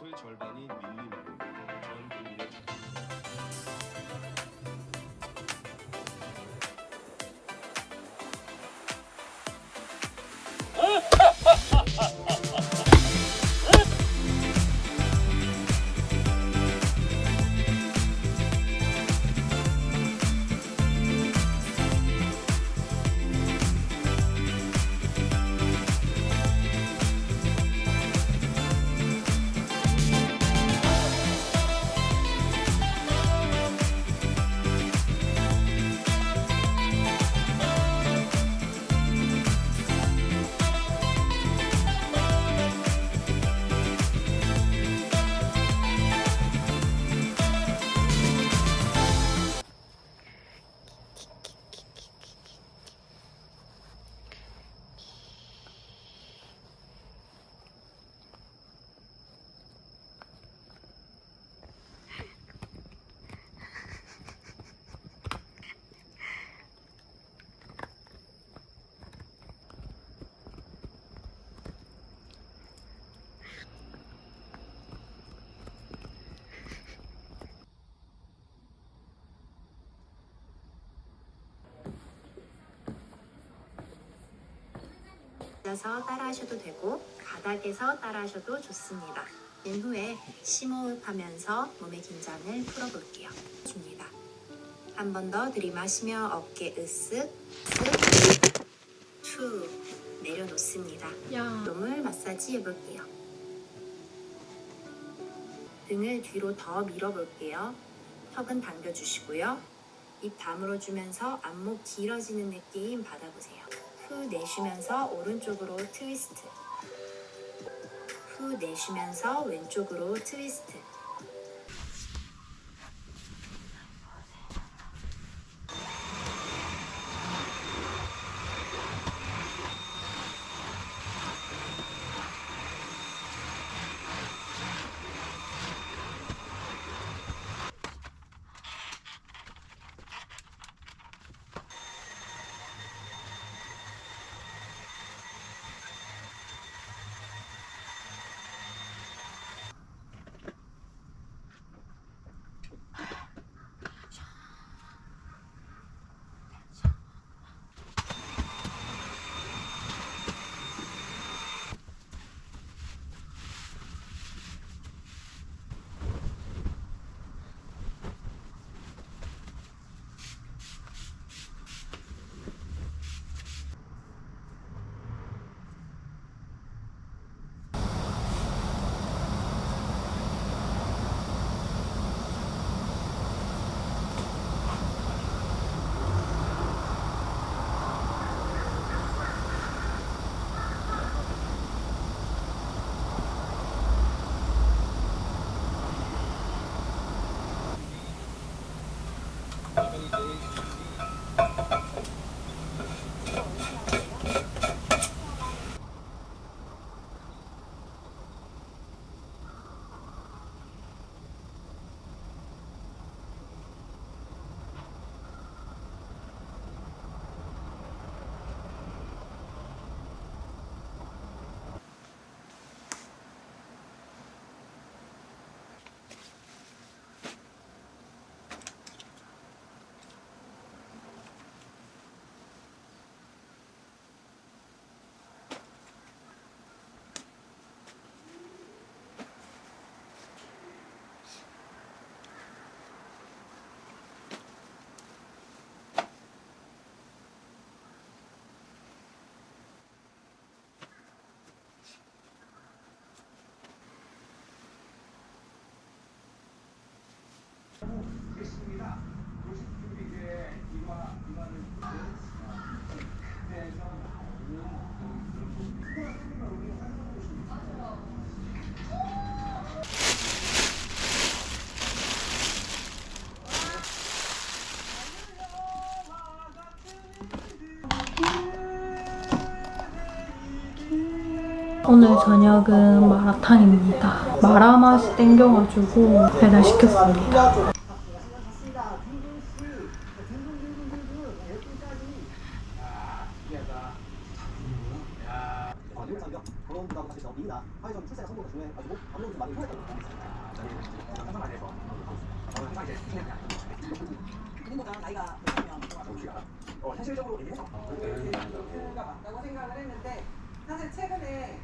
전투의 절반이 전 앉아서 따라하셔도 되고 바닥에서 따라하셔도 좋습니다. 된 후에 심호흡하면서 몸의 긴장을 풀어볼게요. 줍니다. 한 번 더 들이마시며 어깨 으쓱, 쓱, 툭 내려놓습니다. 야, 몸을 마사지 해볼게요. 등을 뒤로 더 밀어볼게요. 턱은 당겨주시고요. 입 다물어 주면서 안목 길어지는 느낌 받아보세요. 후 내쉬면서 오른쪽으로 트위스트. 후 내쉬면서 왼쪽으로 트위스트. 오늘 저녁은 마라탕입니다. 마라 맛이 땡겨가지고 배달시켰습니다. 결혼과 같이 더 미나 화해점 출생 성공도 중요해 가지고 방금 좀 많이 후회했다고. 상상 안에서. 저는 항상 이제 그냥 부모가 나이가 어, 현실적으로 얘기해서 가 맞다고 생각을 했는데 사실 최근에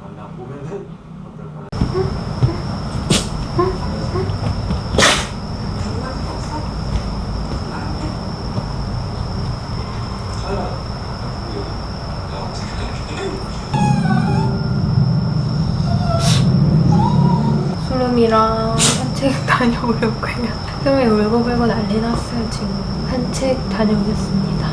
만나 보면은 어떨까? 수름이랑 산책 다녀오려고요. 수름이 울고불고 난리 났어요, 지금. 산책 다녀오겠습니다.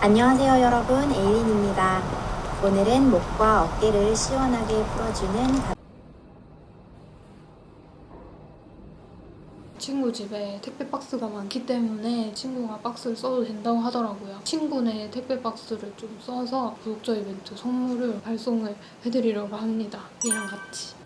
안녕하세요 여러분 에일린입니다. 오늘은 목과 어깨를 시원하게 풀어주는 친구 집에 택배 박스가 많기 때문에 친구가 박스를 써도 된다고 하더라고요. 친구네 택배 박스를 좀 써서 구독자 이벤트 선물을 발송을 해드리려고 합니다. 이랑 같이.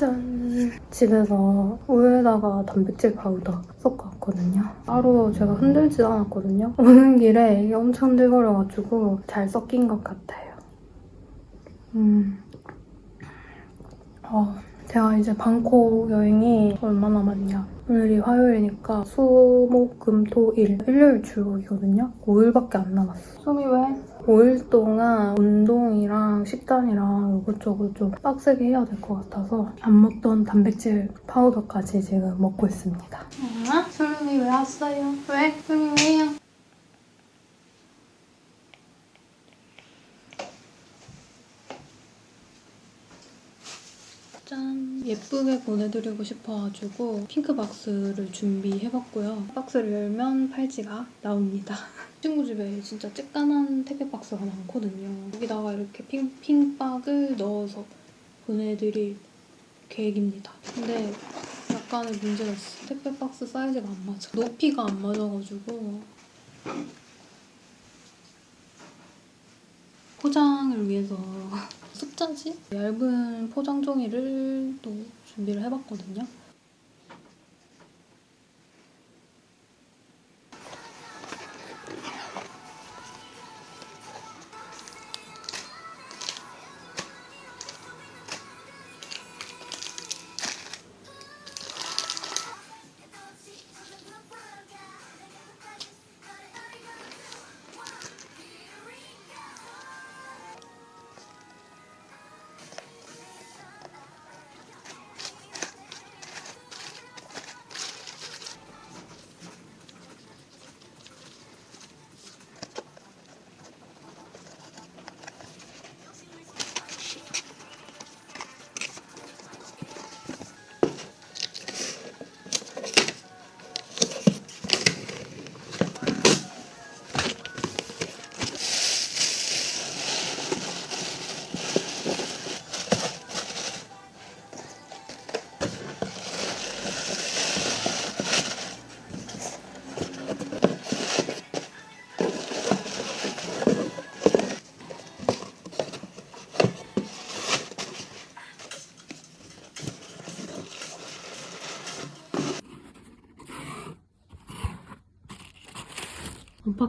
짠! 집에서 우유에다가 단백질 파우더 섞어 왔거든요. 따로 제가 흔들지 않았거든요. 오는 길에 이게 엄청 흔들거려가지고 잘 섞인 것 같아요. 음. 어, 제가 이제 방콕 여행이 얼마 남았냐. 오늘이 화요일이니까 수, 목, 금, 토, 일. 일요일 출국이거든요. 5일밖에 안 남았어. 수미 왜? 5일 동안 운동이랑 식단이랑 이것저것 좀 빡세게 해야 될 것 같아서 안 먹던 단백질 파우더까지 지금 먹고 있습니다. 아, 소름이 왜 왔어요? 왜? 소름이 왜요? 짠! 예쁘게 보내드리고 싶어가지고 핑크 박스를 준비해봤고요. 박스를 열면 팔찌가 나옵니다. 친구 집에 진짜 쬐깐한 택배 박스가 많거든요. 여기다가 이렇게 핑, 핑박을 넣어서 보내드릴 계획입니다. 근데 약간의 문제가 있어. 택배 박스 사이즈가 안 맞아. 높이가 안 맞아가지고 포장을 위해서 숫자지? 얇은 포장 종이를 또 준비를 해봤거든요.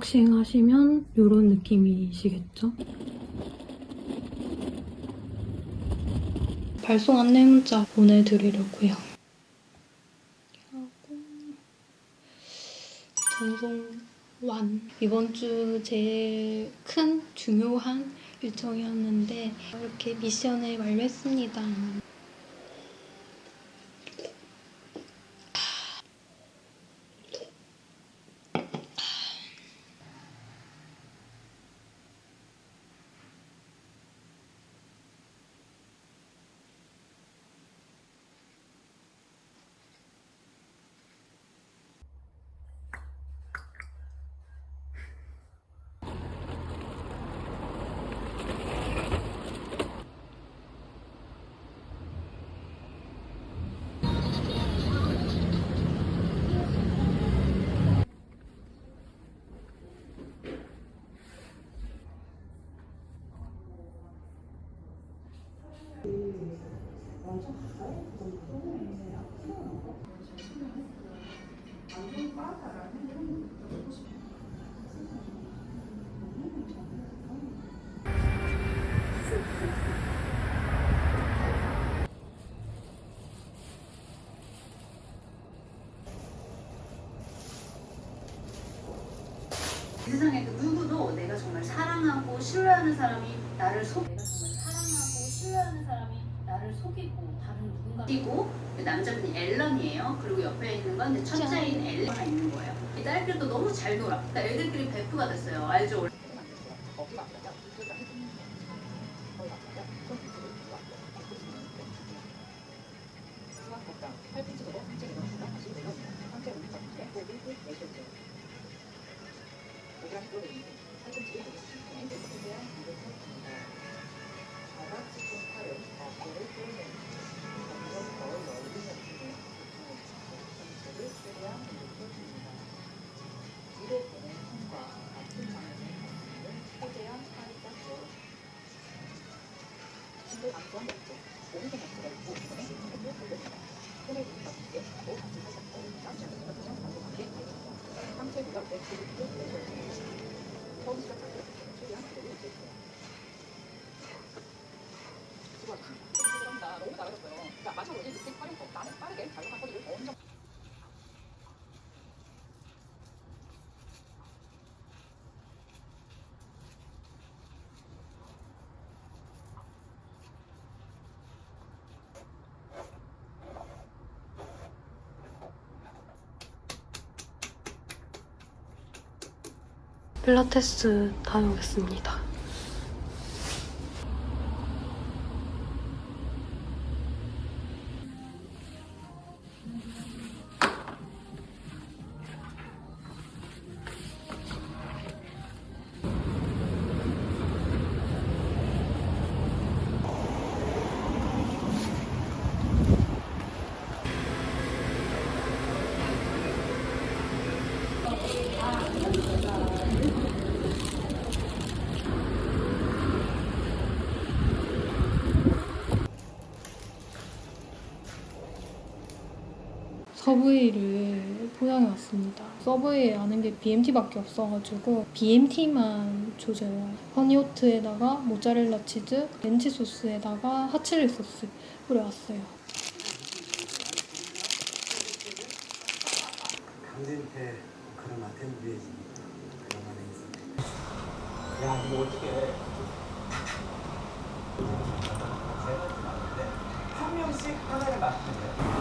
unboxing 하시면 이런 느낌이시겠죠? 발송 안내 문자 보내드리려고요. 하고 전송 완. 이번 주 제일 큰 중요한 일정이었는데 이렇게 미션을 완료했습니다. 세상에 그 누구도 내가 정말 사랑하고 신뢰하는 사람이 나를 속 내가 정말 사랑하고 신뢰하는 사람이 나를 속이고 다른 누군가 속이고 그 남자분이 앨런이에요. 그리고 옆에 있는 건 첫째인 엘레가 있는 거예요. 이 딸들도 너무 잘 놀아. 그러니까 애들끼리 베프가 됐어요. 알죠? 필라테스 다녀오겠습니다. 서브웨이를 포장해 왔습니다. 서브웨이에 아는 게 BMT밖에 없어가지고 BMT만 조져요. 허니오트에다가 모짜렐라 치즈, 렌치 소스에다가 하칠리 소스 뿌려왔어요. 강진태 그런 아텐드에지 그런 안에 있어. 야, 이거 어떻게 해? 한 명씩 하나를 돼요.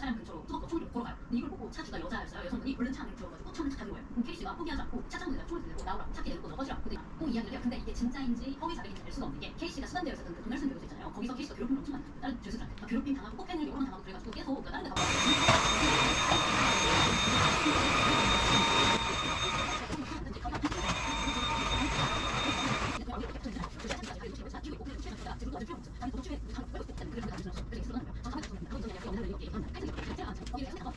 차량 근처로 터벅터벅 총을 들고 걸어가요. 근데 이걸 보고 차 주가 여자였어요. 여성분이 얼른 차 안을 들어가지고 차문을 탁 닫는 거예요. 그럼 케이스가 포기하지 않고 차 창문에다 총을 들고 나오라고 차키 내놓고 꺼지라고. 근데 또 이야기를 해요. 근데 수감되어 있었던 그 도널슨 교수 있잖아요. 거기서 케이스가 괴롭힘을 엄청 많이 다른 죄수들한테 막 괴롭힘 당하고 폭행을 여러 번 당하고 그래가지고 계속 그러니까 다른 데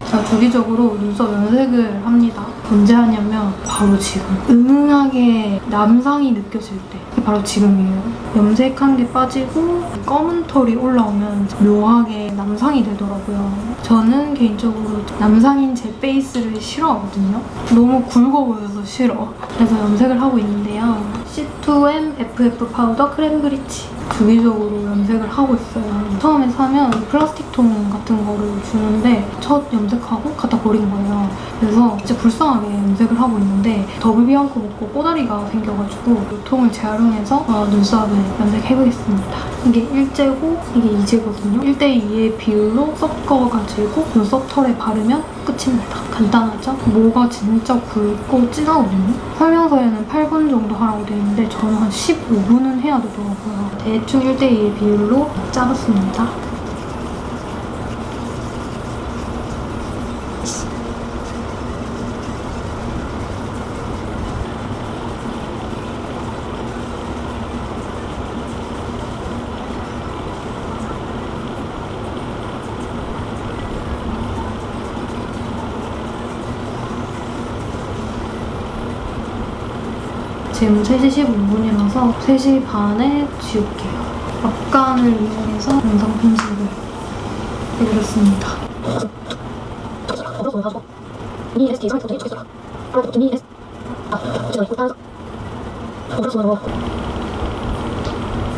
제가 주기적으로 눈썹 염색을 합니다. 언제 하냐면 바로 지금. 은은하게 남상이 느껴질 때. 바로 지금이에요. 염색한 게 빠지고 검은 털이 올라오면 묘하게 남상이 되더라고요. 저는 개인적으로 남상인 제 face를 싫어하거든요. 너무 굵어 보여서 싫어. 그래서 염색을 하고 있는데요. C2M FF 파우더 cream bleach. 주기적으로 염색을 하고 있어요. 처음에 사면 플라스틱 통 같은 거를 주는데 첫 염색하고 갖다 버린 거예요. 그래서 진짜 불쌍하게 염색을 하고 있는데 더블 비앙코 먹고 꼬다리가 생겨가지고 이 통을 재활용해서 어, 눈썹을 염색해보겠습니다. 이게 일제고 이게 이제거든요. 1대2의 비율로 섞어가지고 눈썹 털에 바르면 끝입니다. 간단하죠? 뭐가 진짜 굵고 진하거든요. 설명서에는 8분 정도 하라고 되어 있는데 저는 한 15분은 해야 되더라고요. 대충 1대2의 비율로 짜봤습니다. 지금 3시 15분이라서 3시 반에 지울게요. 앞간을 이용해서 영상 편집을 해드렸습니다.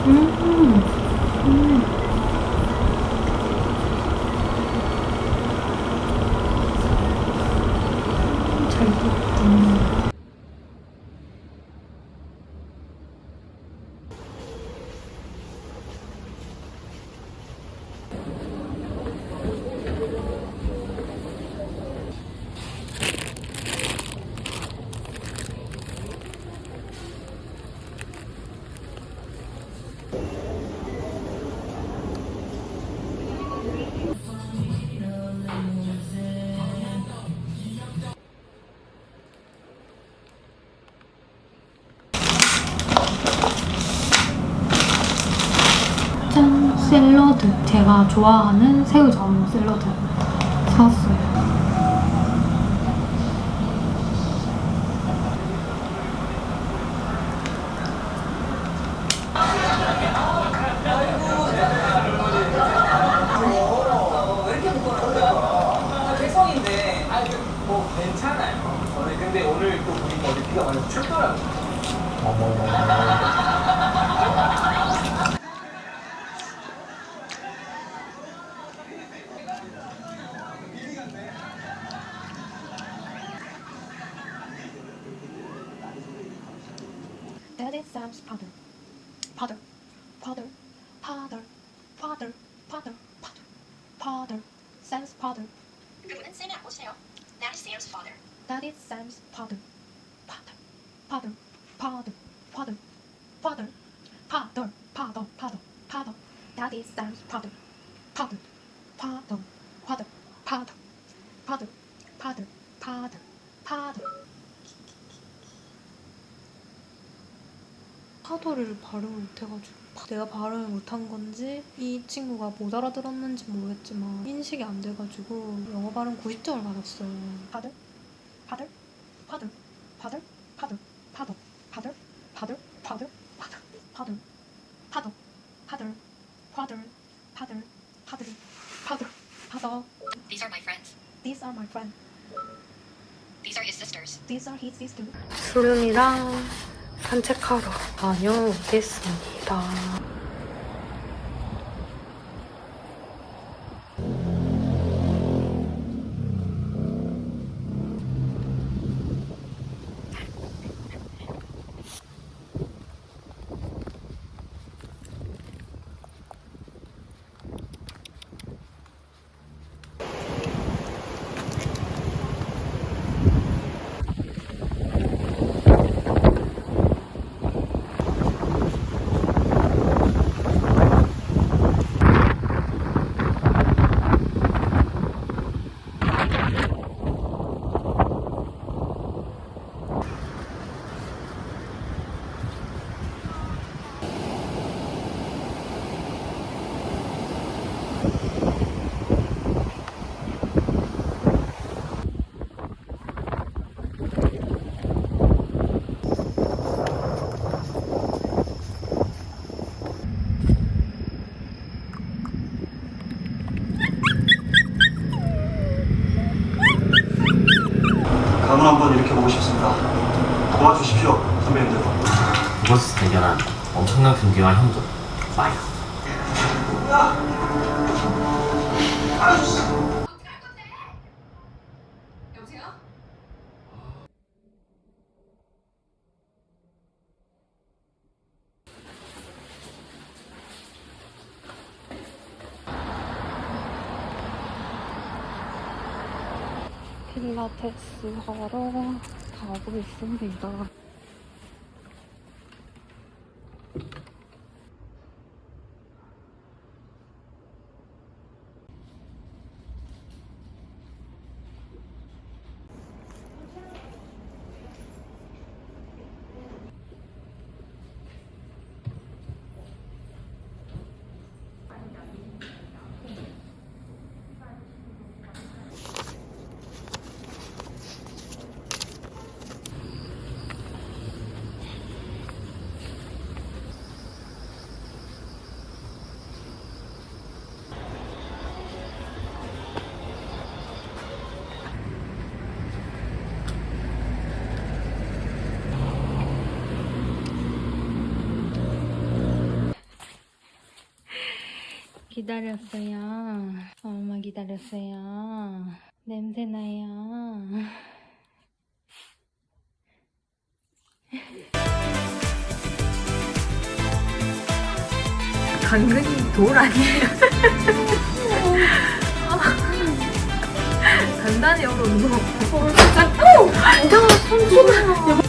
음, 음. 제가 좋아하는 새우젓 샐러드 사왔어요. 개성인데 아니 그, 뭐 괜찮아요. 저는 근데 오늘 또 보니까 어디 비가 많이 춥더라고요. Daddy Sam's father. Father. Father. Father. Father. Father. Father. Father. Sam's father. 그분은 쌤의 아버지예요. That is Sam's father. Daddy Sam's father. Father. Father. Father. Father. Father. Father. Father. Father. Father. Daddy Sam's father. Father. Father. Father. Father. Father. Father. Father. Father. 파도를 발음을 못해가지고 내가 발음을 못한 건지 이 친구가 못 알아들었는지 모르겠지만 인식이 안 돼가지고 영어 발음 90점을 받았어요. 파들, 파들, 파들, 파들, 파들, 파들, 파들, 파들, 파들, 파들, 파들, 파들, 파들, 파들, 파들, 파들, 파들, 파들. These are my friends. These are my friends. These are his sisters. These are his sisters. 수련이랑 산책하러 다녀오겠습니다. 강을 한번 일으켜보고 싶습니다. 도와주십시오, 선배님들. 이곳에서 대결한 엄청난 경기와 형도 야! 아씨! 여보세요? 필라테스 하러 가고 있습니다. 기다렸어요. 엄마 기다렸어요. 냄새나요. 당근이 돌 아니에요? 단단히 얼어 운동. 야, 손 쏟아.